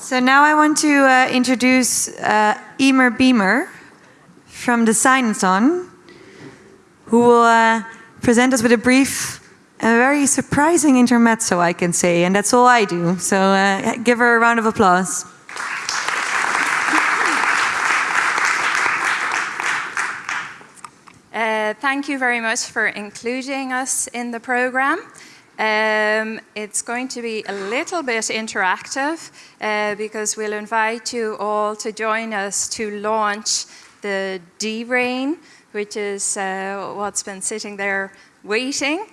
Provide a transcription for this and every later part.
So now I want to uh, introduce uh, Emer Beamer from Designathon, who will uh, present us with a brief, a very surprising intermezzo, I can say, and that's all I do. So uh, give her a round of applause. Uh, thank you very much for including us in the program. Um, it's going to be a little bit interactive uh, because we'll invite you all to join us to launch the D-Rain, which is uh, what's been sitting there waiting.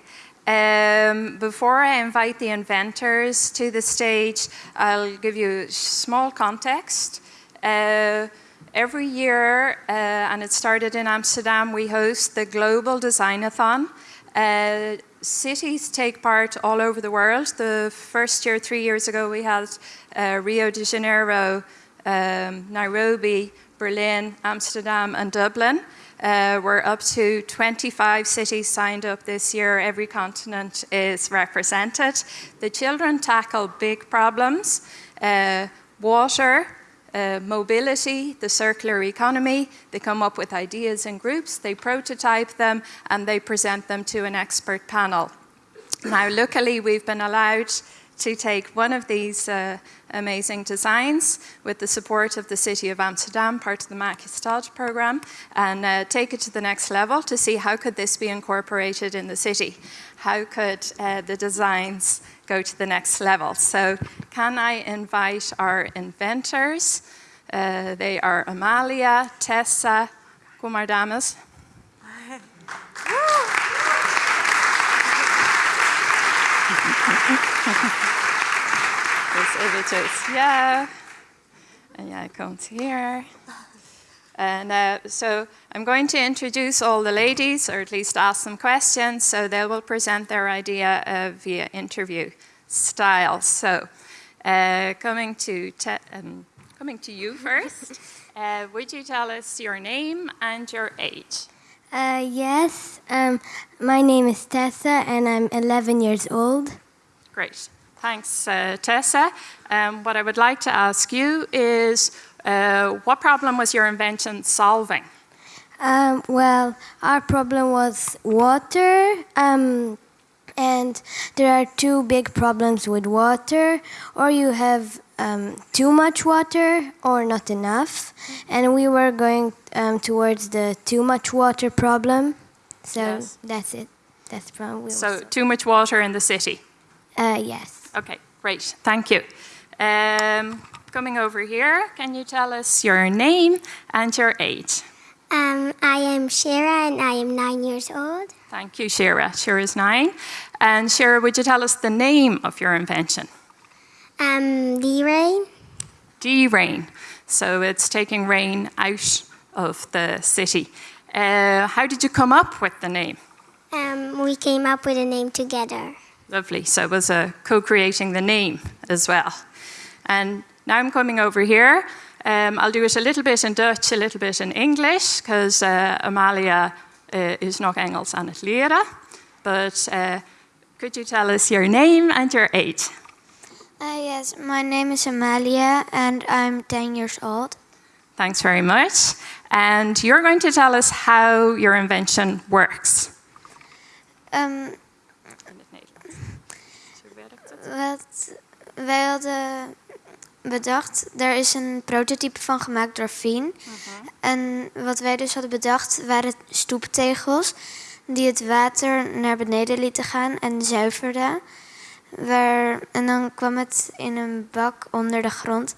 Um, before I invite the inventors to the stage, I'll give you small context. Uh, every year, uh, and it started in Amsterdam, we host the Global Designathon. Cities take part all over the world. The first year, three years ago, we had uh, Rio de Janeiro, um, Nairobi, Berlin, Amsterdam, and Dublin. Uh, we're up to 25 cities signed up this year. Every continent is represented. The children tackle big problems, uh, water, uh, mobility, the circular economy. They come up with ideas in groups, they prototype them, and they present them to an expert panel. Now, luckily, we've been allowed to take one of these uh, amazing designs with the support of the City of Amsterdam, part of the Stad program, and uh, take it to the next level to see how could this be incorporated in the city? How could uh, the designs go to the next level. So can I invite our inventors? Uh, they are Amalia, Tessa, kom dames. dus eventjes, ja. En jij komt hier. And uh, so I'm going to introduce all the ladies, or at least ask them questions, so they will present their idea uh, via interview style. So uh, coming, to um, coming to you first, uh, would you tell us your name and your age? Uh, yes, um, my name is Tessa and I'm 11 years old. Great. Thanks, uh, Tessa. Um, what I would like to ask you is uh, what problem was your invention solving? Um, well, our problem was water. Um, and there are two big problems with water. Or you have um, too much water or not enough. And we were going um, towards the too much water problem. So yes. that's it. That's the problem. so too much water in the city? Uh, yes. Okay, great. Thank you. Um, coming over here, can you tell us your name and your age? Um, I am Shira and I am nine years old. Thank you, Shira. Shira is nine. And Shira, would you tell us the name of your invention? Um, D-Rain. D-Rain. So it's taking rain out of the city. Uh, how did you come up with the name? Um, we came up with a name together. Lovely. So it was uh, co-creating the name as well. And now I'm coming over here. Um, I'll do it a little bit in Dutch, a little bit in English, because uh, Amalia uh, is nog Engels aan het leren. But uh, could you tell us your name and your age? Uh, yes, my name is Amalia and I'm 10 years old. Thanks very much. And you're going to tell us how your invention works. Um, wat wij hadden bedacht, er is een prototype van gemaakt door Fien. Mhm. En wat wij dus hadden bedacht waren stoeptegels die het water naar beneden lieten gaan en zuiverden. Waar, en dan kwam het in een bak onder de grond.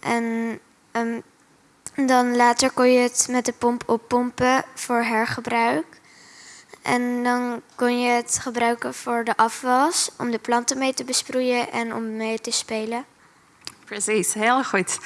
En um, dan later kon je het met de pomp oppompen voor hergebruik. En dan kon je het gebruiken voor de afwas, om de planten mee te besproeien en om mee te spelen. Precies, heel goed.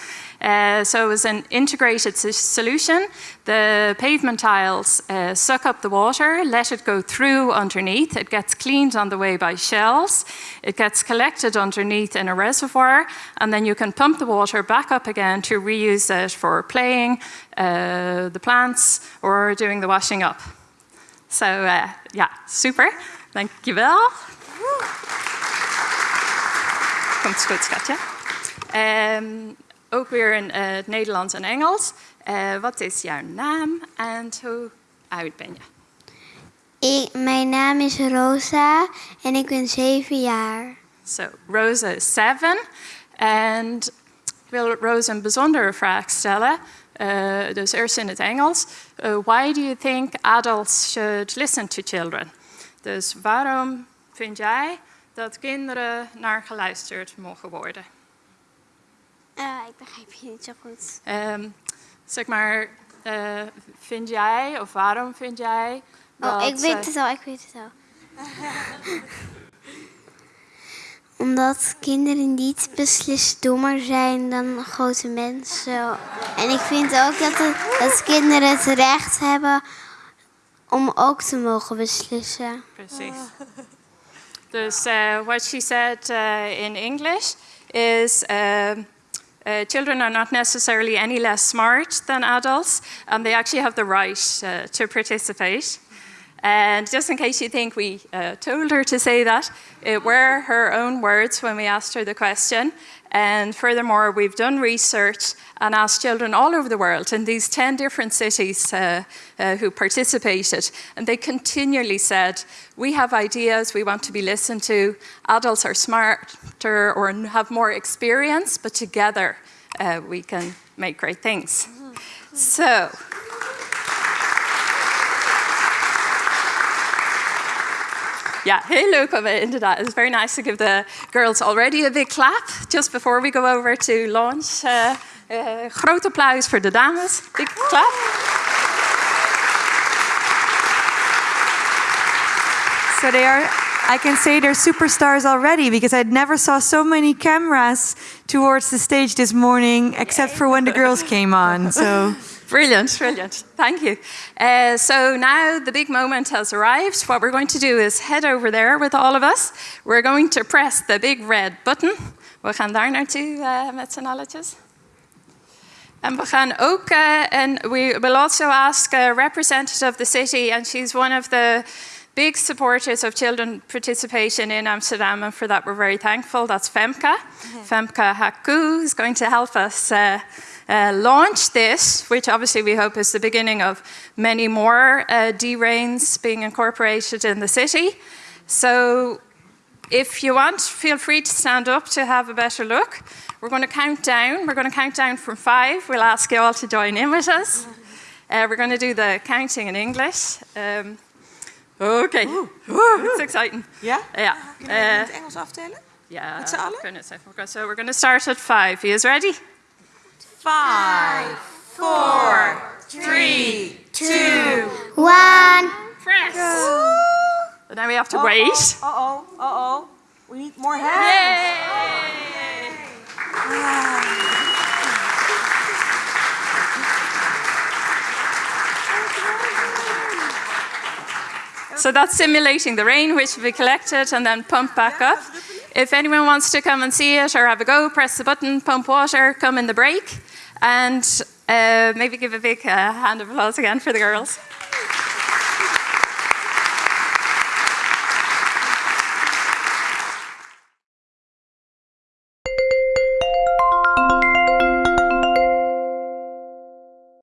Uh, so it an integrated solution. The pavement tiles uh, suck up the water, let it go through underneath. It gets cleaned on the way by shells. It gets collected underneath in a reservoir, and then you can pump the water back up again to reuse it for playing, uh, the plants, or doing the washing up. So uh, yeah, super. Dankjewel. Komt goed, schatje. Ehm, ook weer in eh, het Nederlands en Engels. Eh, wat is jouw naam en hoe oud ben je? Ik, mijn naam is Rosa en ik ben zeven jaar. So, Rosa is seven. En ik wil Rosa een bijzondere vraag stellen. Uh, dus eerst in het Engels. Uh, why do you think adults should listen to children? Dus waarom vind jij dat kinderen naar geluisterd mogen worden? Uh, ik begrijp je niet zo goed. Um, zeg maar, vind jij of waarom vind jij dat... Oh, ik weet het al, ik weet het al. Omdat kinderen niet beslist dommer zijn dan grote mensen. En ik vind ook dat, dat kinderen het recht hebben om ook te mogen beslissen. Precies. Dus uh, what she said uh, in English is uh, children are not necessarily any less smart than adults, and they actually have the right to participate. And just in case you think we uh, told her to say that, it were her own words when we asked her the question. And furthermore, we've done research and asked children all over the world in these 10 different cities uh, uh, who participated. And they continually said, We have ideas, we want to be listened to. Adults are smarter or have more experience, but together uh, we can make great things. So, yeah, heel leuk. Inderdaad, it's very nice to give the girls already a big clap just before we go over to launch. Uh, uh, groot applaus voor de dames. Big clap. So they are, I can say they're superstars already because I never saw so many cameras towards the stage this morning, except for when the girls came on. So. Brilliant, brilliant. Thank you. Uh, so now the big moment has arrived. What we're going to do is head over there with all of us. We're going to press the big red button. We gaan daar naartoe uh, met z'n alletjes. And we gaan ook, uh, and we will also ask a representative of the city, and she's one of the big supporters of children participation in Amsterdam, and for that we're very thankful. That's Femke. Mm -hmm. Femke Haku is going to help us uh, uh, launch this, which obviously we hope is the beginning of many more uh, D-Rains being incorporated in the city. So if you want, feel free to stand up to have a better look. We're going to count down. We're going to count down from five. We'll ask you all to join in with us. Uh, we're going to do the counting in English. Um, okay. Ooh. Ooh, it's exciting. Yeah? Yeah. Kunnen we uh, het Engels aftellen? Yeah. Met z'n allen? So we're going to start at five. You guys ready? Five, four, three, two, one. Press. And then we have to uh -oh, wait. Uh oh, uh oh. We need more hands. Yay! So that's simulating the rain, which we collected and then pumped back up. If anyone wants to come and see it or have a go, press the button, pump water, come in the break. And uh, maybe give a big uh, hand of applause again for the girls.